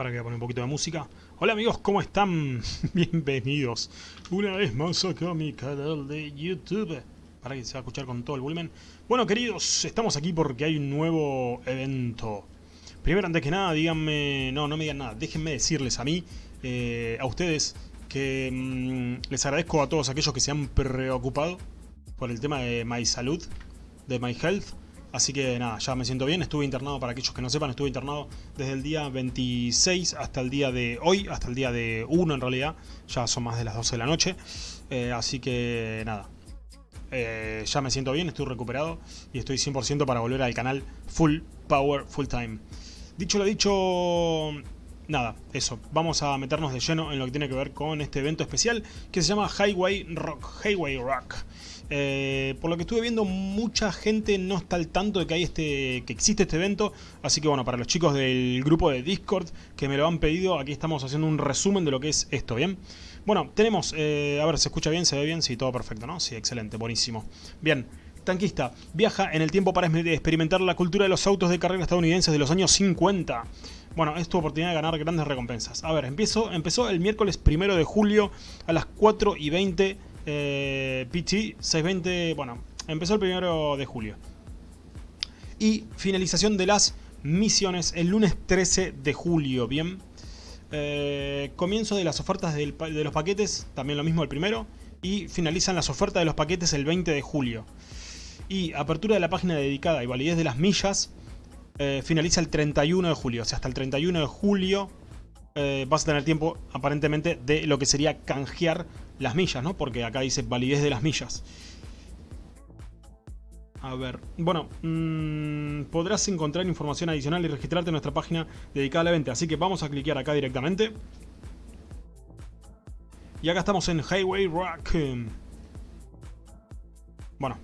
Que voy a un poquito de música. Hola amigos, ¿cómo están? Bienvenidos una vez más acá a mi canal de YouTube. Para que se va a escuchar con todo el volumen. Bueno queridos, estamos aquí porque hay un nuevo evento. Primero, antes que nada, díganme... No, no me digan nada. Déjenme decirles a mí, eh, a ustedes, que mm, les agradezco a todos aquellos que se han preocupado por el tema de My Salud, de My Health. Así que nada, ya me siento bien, estuve internado, para aquellos que no sepan, estuve internado desde el día 26 hasta el día de hoy, hasta el día de 1 en realidad, ya son más de las 12 de la noche, eh, así que nada, eh, ya me siento bien, estoy recuperado y estoy 100% para volver al canal Full Power Full Time. Dicho lo dicho, nada, eso, vamos a meternos de lleno en lo que tiene que ver con este evento especial que se llama Highway Rock, Highway Rock. Eh, por lo que estuve viendo, mucha gente no está al tanto de que, hay este, que existe este evento. Así que bueno, para los chicos del grupo de Discord que me lo han pedido, aquí estamos haciendo un resumen de lo que es esto, ¿bien? Bueno, tenemos, eh, a ver, ¿se escucha bien? ¿Se ve bien? Sí, todo perfecto, ¿no? Sí, excelente, buenísimo. Bien, Tanquista viaja en el tiempo para experimentar la cultura de los autos de carrera estadounidenses de los años 50. Bueno, es tu oportunidad de ganar grandes recompensas. A ver, empezó el miércoles primero de julio a las 4 y 20 eh, PT 620, bueno, empezó el primero de julio. Y finalización de las misiones el lunes 13 de julio, ¿bien? Eh, comienzo de las ofertas de los paquetes, también lo mismo el primero. Y finalizan las ofertas de los paquetes el 20 de julio. Y apertura de la página dedicada y validez de las millas eh, finaliza el 31 de julio. O sea, hasta el 31 de julio eh, vas a tener tiempo aparentemente de lo que sería canjear las millas, ¿no? Porque acá dice validez de las millas. A ver, bueno, mmm, podrás encontrar información adicional y registrarte en nuestra página dedicada a la venta. Así que vamos a cliquear acá directamente. Y acá estamos en Highway Rock. Bueno.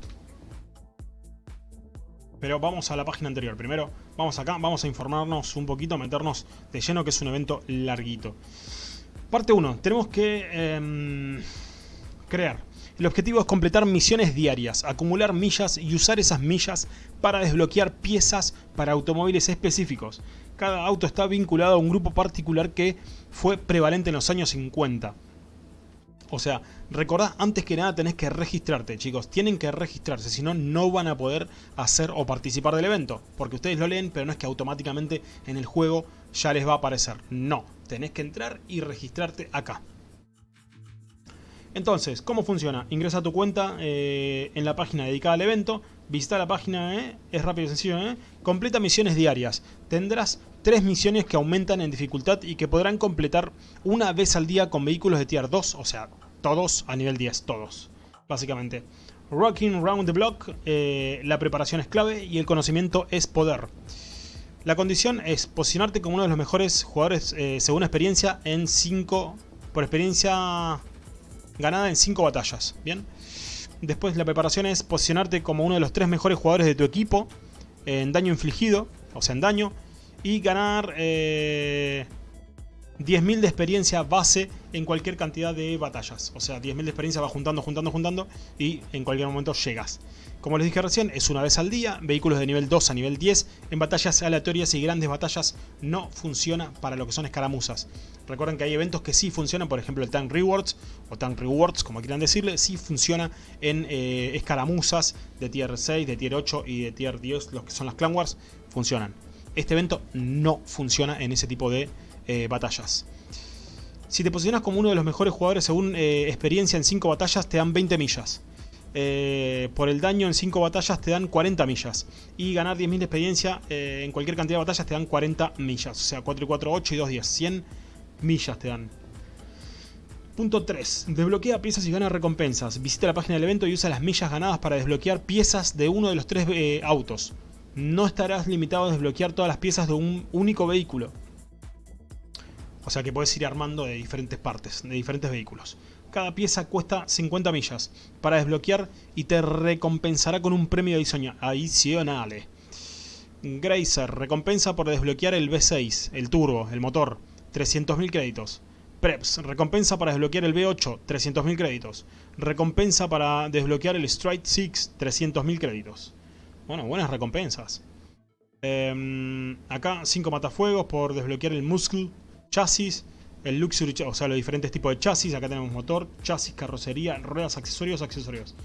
Pero vamos a la página anterior. Primero, vamos acá, vamos a informarnos un poquito, meternos de lleno que es un evento larguito. Parte 1. Tenemos que em, crear. El objetivo es completar misiones diarias, acumular millas y usar esas millas para desbloquear piezas para automóviles específicos. Cada auto está vinculado a un grupo particular que fue prevalente en los años 50. O sea, recordad, antes que nada tenés que registrarte, chicos. Tienen que registrarse, si no, no van a poder hacer o participar del evento. Porque ustedes lo leen, pero no es que automáticamente en el juego ya les va a aparecer. No, tenés que entrar y registrarte acá. Entonces, ¿cómo funciona? Ingresa a tu cuenta eh, en la página dedicada al evento, visita la página, eh, es rápido y sencillo, eh, completa misiones diarias. Tendrás tres misiones que aumentan en dificultad y que podrán completar una vez al día con vehículos de tier 2, o sea, todos a nivel 10, todos, básicamente. Rocking Round the Block, la preparación es clave y el conocimiento es poder. La condición es posicionarte como uno de los mejores jugadores según experiencia en 5, por experiencia ganada en 5 batallas, ¿bien? Después la preparación es posicionarte como uno de los tres mejores jugadores de tu equipo en daño infligido, o sea en daño, y ganar eh, 10.000 de experiencia base en cualquier cantidad de batallas. O sea, 10.000 de experiencia va juntando, juntando, juntando y en cualquier momento llegas. Como les dije recién, es una vez al día, vehículos de nivel 2 a nivel 10. En batallas aleatorias y grandes batallas no funciona para lo que son escaramuzas. Recuerden que hay eventos que sí funcionan, por ejemplo el Tank Rewards, o Tank Rewards, como quieran decirle, sí funciona en eh, escaramuzas de tier 6, de tier 8 y de tier 10, los que son las Clan Wars, funcionan. Este evento no funciona en ese tipo de eh, batallas. Si te posicionas como uno de los mejores jugadores según eh, experiencia en 5 batallas, te dan 20 millas. Eh, por el daño en 5 batallas te dan 40 millas. Y ganar 10.000 de experiencia en cualquier cantidad de batallas te dan 40 millas. O sea, 4 y 4, 8 y 2, 10. 100 millas te dan. Punto 3. Desbloquea piezas y gana recompensas. Visita la página del evento y usa las millas ganadas para desbloquear piezas de uno de los tres autos. No estarás limitado a desbloquear todas las piezas de un único vehículo. O sea que puedes ir armando de diferentes partes, de diferentes vehículos. Cada pieza cuesta 50 millas para desbloquear y te recompensará con un premio adicional. Grazer, recompensa por desbloquear el V6, el turbo, el motor, 300.000 créditos. Preps, recompensa para desbloquear el V8, 300.000 créditos. Recompensa para desbloquear el Strike 6, 300.000 créditos. Bueno, buenas recompensas. Em, acá 5 matafuegos por desbloquear el Muscle, chasis, el luxury, o sea, los diferentes tipos de chasis. Acá tenemos motor, chasis, carrocería, ruedas, accesorios, accesorios.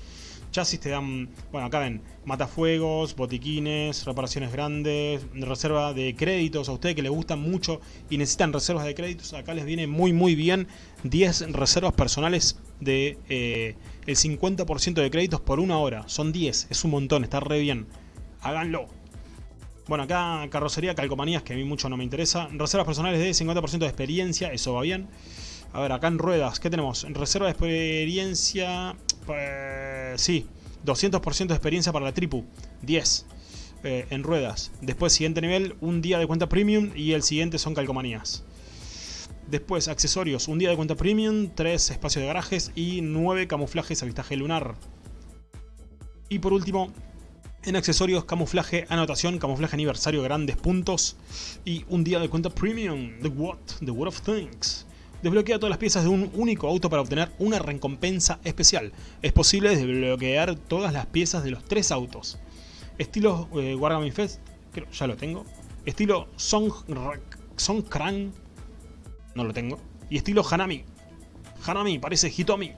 Chasis te dan, bueno, acá ven, matafuegos, botiquines, reparaciones grandes, reserva de créditos. A ustedes que les gustan mucho y necesitan reservas de créditos, acá les viene muy muy bien 10 reservas personales de eh, el 50% de créditos por una hora. Son 10, es un montón, está re bien. Háganlo. Bueno, acá carrocería, calcomanías, que a mí mucho no me interesa. Reservas personales de 50% de experiencia, eso va bien. A ver, acá en ruedas, ¿qué tenemos? En reserva de experiencia... Pues, sí, 200% de experiencia para la tripu. 10 eh, en ruedas. Después, siguiente nivel, un día de cuenta premium y el siguiente son calcomanías. Después, accesorios, un día de cuenta premium, 3 espacios de garajes y 9 camuflajes avistaje lunar. Y por último, en accesorios, camuflaje, anotación, camuflaje aniversario, grandes puntos y un día de cuenta premium, The What, The What of Things. Desbloquea todas las piezas de un único auto para obtener una recompensa especial. Es posible desbloquear todas las piezas de los tres autos. Estilo eh, Wargaming Fest, creo, ya lo tengo. Estilo Song, Song no lo tengo. Y estilo Hanami. Hanami, parece Hitomi.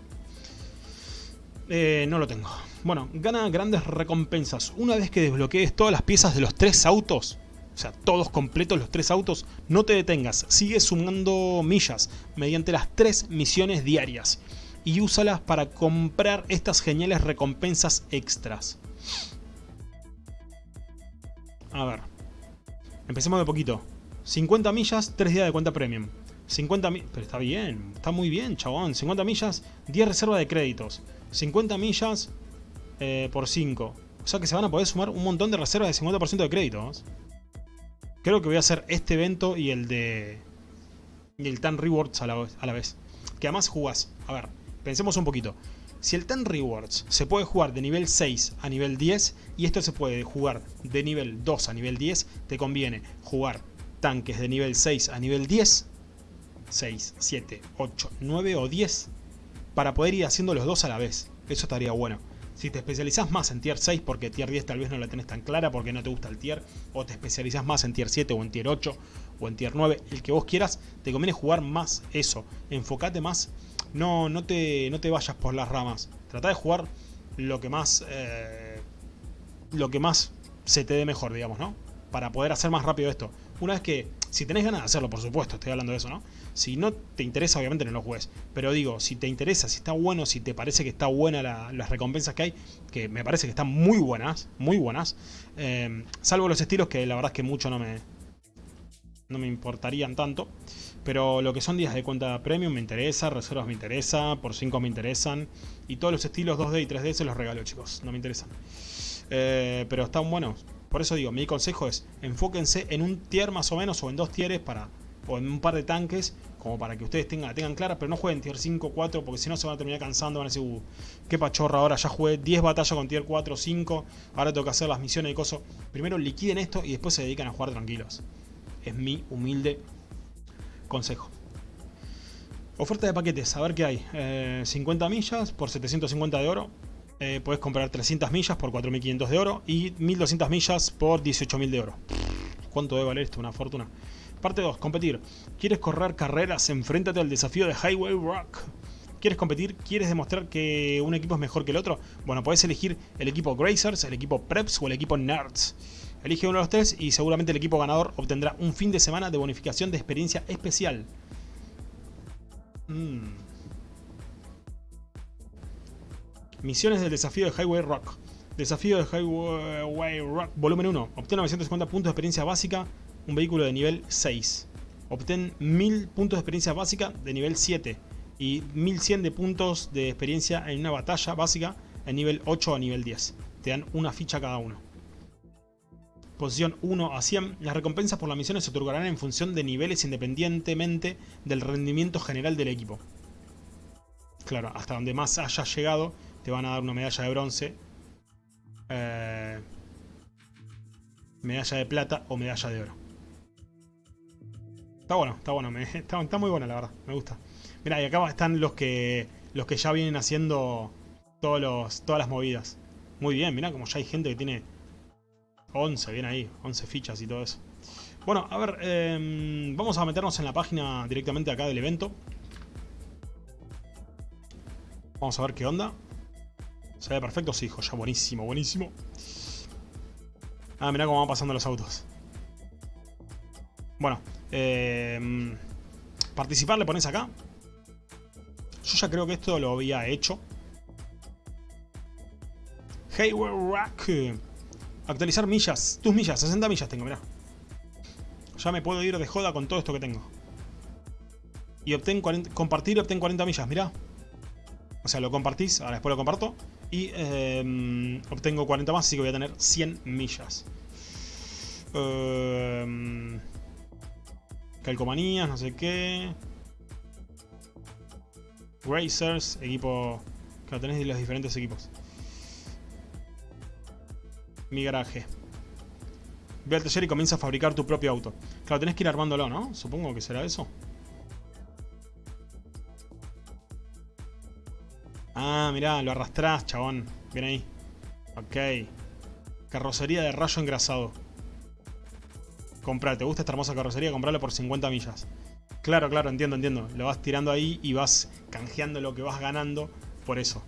Eh, no lo tengo. Bueno, gana grandes recompensas. Una vez que desbloquees todas las piezas de los tres autos, o sea, todos completos los tres autos, no te detengas, sigue sumando millas mediante las tres misiones diarias y úsalas para comprar estas geniales recompensas extras. A ver, empecemos de poquito. 50 millas, 3 días de cuenta premium. 50 millas, pero está bien, está muy bien, chabón. 50 millas, 10 reservas de créditos. 50 millas eh, por 5. O sea que se van a poder sumar un montón de reservas de 50% de créditos. Creo que voy a hacer este evento y el de... Y el Tan Rewards a la, vez. Que además jugás. A ver, pensemos un poquito. Si el Tan Rewards se puede jugar de nivel 6 a nivel 10 y esto se puede jugar de nivel 2 a nivel 10, te conviene jugar tanques de nivel 6 a nivel 10, 6, 7, 8, 9 o 10 para poder ir haciendo los dos a la vez. Eso estaría bueno. Si te especializas más en tier 6 porque tier 10 tal vez no la tenés tan clara porque no te gusta el tier, o te especializas más en tier 7 o en tier 8 o en tier 9, el que vos quieras, te conviene jugar más eso. Enfocate más, no, no, te, no te vayas por las ramas. Trata de jugar lo que más, eh, lo que más se te dé mejor, digamos, ¿no? Para poder hacer más rápido esto. Una vez que, si tenés ganas de hacerlo, por supuesto, estoy hablando de eso, ¿no? Si no te interesa, obviamente no lo juegues. Pero digo, si te interesa, si está bueno, si te parece que está buena las recompensas que hay, que me parece que están muy buenas, muy buenas. Eh, salvo los estilos que la verdad es que mucho no me, no me importarían tanto. Pero lo que son días de cuenta premium me interesa, reservas me interesa, por 5 me interesan. Y todos los estilos 2D y 3D se los regalo, chicos, no me interesan. Eh, pero están buenos. Por eso digo, mi consejo es, enfóquense en un tier más o menos o en dos tieres para o en un par de tanques, como para que ustedes tengan, tengan clara, pero no jueguen tier 5, 4, porque si no se van a terminar cansando, van a decir, uh, qué pachorra, ahora ya jugué 10 batallas con tier 4, 5, ahora tengo que hacer las misiones y cosas. Primero liquiden esto y después se dedican a jugar tranquilos. Es mi humilde consejo. Oferta de paquetes, a ver qué hay. 50 eh, millas por 750 de oro. Eh, puedes comprar 300 millas por 4500 de oro y 1200 millas por 18000 de oro. ¿Cuánto debe valer esto? Una fortuna. Parte 2. Competir. ¿Quieres correr carreras? Enfréntate al desafío de Highway Rock. ¿Quieres competir? ¿Quieres demostrar que un equipo es mejor que el otro? Bueno, puedes elegir el equipo Gracers, el equipo Preps o el equipo Nerds. Elige uno de los tres y seguramente el equipo ganador obtendrá un fin de semana de bonificación de experiencia especial. Mm. Misiones del desafío de Highway Rock. Desafío de Highway Rock, volumen 1. Obtén 950 puntos de experiencia básica un vehículo de nivel 6. Obtén 1000 puntos de experiencia básica de nivel 7 y 1100 de puntos de experiencia en una batalla básica en nivel 8 a nivel 10. Te dan una ficha cada uno. Posición 1 a 100. Las recompensas por las misiones se otorgarán en función de niveles independientemente del rendimiento general del equipo. Claro, hasta donde más hayas llegado te van a dar una medalla de bronce. Eh, medalla de plata o medalla de oro. Está bueno, está bueno, está, muy buena la verdad, me gusta. Mira, y acá están los que los que ya vienen haciendo todos los, todas las movidas. Muy bien, mira como ya hay gente que tiene 11, bien ahí, 11 fichas y todo eso. Bueno, a ver, em, vamos a meternos en la página directamente acá del evento. Vamos a ver qué onda. ¿Se ve perfecto? Sí, ya buenísimo, buenísimo. Ah, mirá cómo van pasando los autos. Bueno, eh, participar le pones acá. Yo ya creo que esto lo había hecho. Hey, Rock. Actualizar millas. Tus millas, 60 millas tengo, mirá. Ya me puedo ir de joda con todo esto que tengo. Y obtén 40, compartir y obtén 40 millas, mirá. O sea, lo compartís, ahora después lo comparto. Y eh, obtengo 40 más, así que voy a tener 100 millas. Eh, calcomanías, no sé qué. Racers, equipo... Lo tenés de los diferentes equipos. Mi garaje. Ve al taller y comienza a fabricar tu propio auto. Claro, tenés que ir armándolo, ¿no? Supongo que será eso. Ah, mirá, lo arrastrás, chabón. Bien ahí. Ok. Carrocería de rayo engrasado. Comprá, ¿te gusta esta hermosa carrocería? Comprala por 50 millas. Claro, claro, entiendo, entiendo. Lo vas tirando ahí y vas canjeando lo que vas ganando por eso.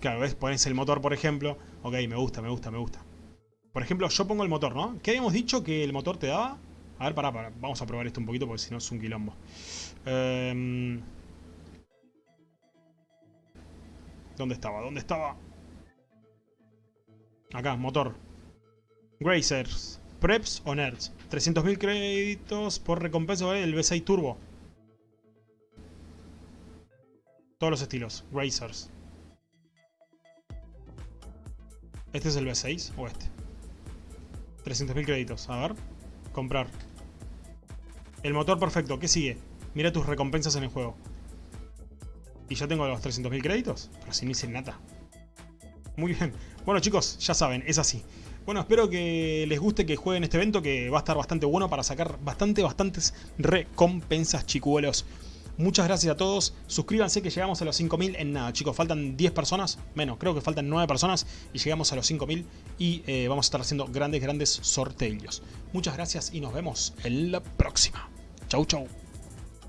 Claro, ¿ves? Pones el motor, por ejemplo. Ok, me gusta, me gusta, me gusta. Por ejemplo, yo pongo el motor, ¿no? ¿Qué habíamos dicho que el motor te daba? A ver, pará, pará. Vamos a probar esto un poquito porque si no es un quilombo. Eh... ¿Dónde estaba? ¿Dónde estaba? Acá, motor. Grazers. Preps o Nerds. 300.000 créditos por recompensa del V6 Turbo. Todos los estilos. Racers. ¿Este es el V6 o este? 300.000 créditos. A ver. Comprar. El motor perfecto. ¿Qué sigue? Mira tus recompensas en el juego. ¿Y ya tengo los 300.000 créditos? Pero si no hice nada. Muy bien. Bueno chicos, ya saben, es así. Bueno, espero que les guste que jueguen este evento que va a estar bastante bueno para sacar bastante, bastantes recompensas chicuelos. Muchas gracias a todos. Suscríbanse que llegamos a los 5000 en nada, chicos. Faltan 10 personas. Menos, creo que faltan 9 personas. Y llegamos a los 5000. Y eh, vamos a estar haciendo grandes, grandes sorteos. Muchas gracias y nos vemos en la próxima. Chau, chau.